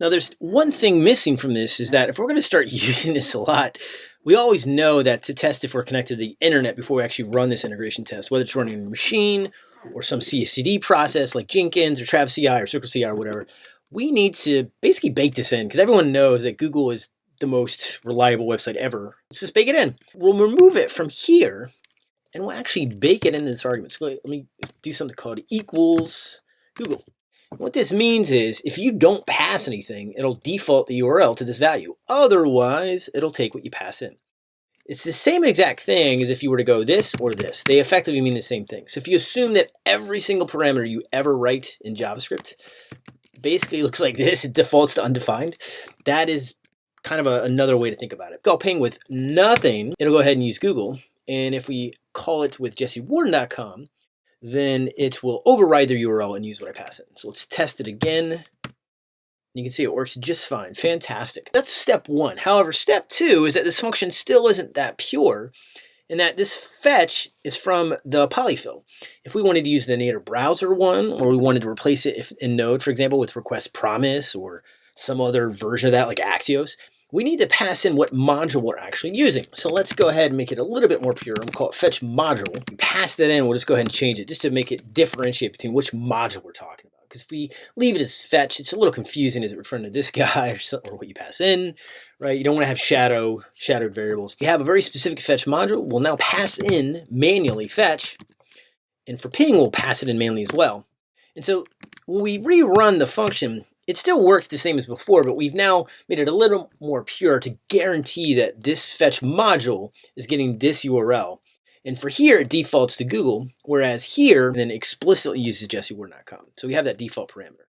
Now there's one thing missing from this is that if we're going to start using this a lot, we always know that to test if we're connected to the internet before we actually run this integration test, whether it's running in a machine or some CI/CD process like Jenkins or Travis CI or Circle CI or whatever, we need to basically bake this in because everyone knows that Google is the most reliable website ever. Let's just bake it in. We'll remove it from here and we'll actually bake it into this argument. So let me do something called equals Google. What this means is if you don't pass anything, it'll default the URL to this value. Otherwise, it'll take what you pass in. It's the same exact thing as if you were to go this or this. They effectively mean the same thing. So if you assume that every single parameter you ever write in JavaScript basically looks like this, it defaults to undefined, that is kind of a, another way to think about it. Go ping with nothing, it'll go ahead and use Google. And if we call it with jessewarden.com, then it will override their URL and use what I pass in. So let's test it again. You can see it works just fine. Fantastic. That's step one. However, step two is that this function still isn't that pure in that this fetch is from the polyfill. If we wanted to use the native browser one, or we wanted to replace it if, in Node, for example, with request promise or some other version of that like Axios, we need to pass in what module we're actually using. So let's go ahead and make it a little bit more pure. We'll call it fetch module. We pass that in, we'll just go ahead and change it just to make it differentiate between which module we're talking about. Because if we leave it as fetch, it's a little confusing. Is it referring to this guy or, something, or what you pass in, right? You don't want to have shadow, shadowed variables. You have a very specific fetch module. We'll now pass in manually fetch. And for ping, we'll pass it in manually as well. And so when we rerun the function, it still works the same as before, but we've now made it a little more pure to guarantee that this fetch module is getting this URL. And for here, it defaults to Google, whereas here, then explicitly uses jessewarden.com. So we have that default parameter.